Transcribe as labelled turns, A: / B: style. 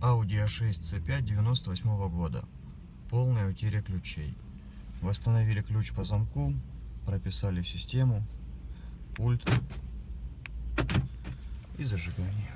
A: Audi A6 C5 98 года. Полная утеря ключей. Восстановили ключ по замку, прописали в систему, пульт и зажигание.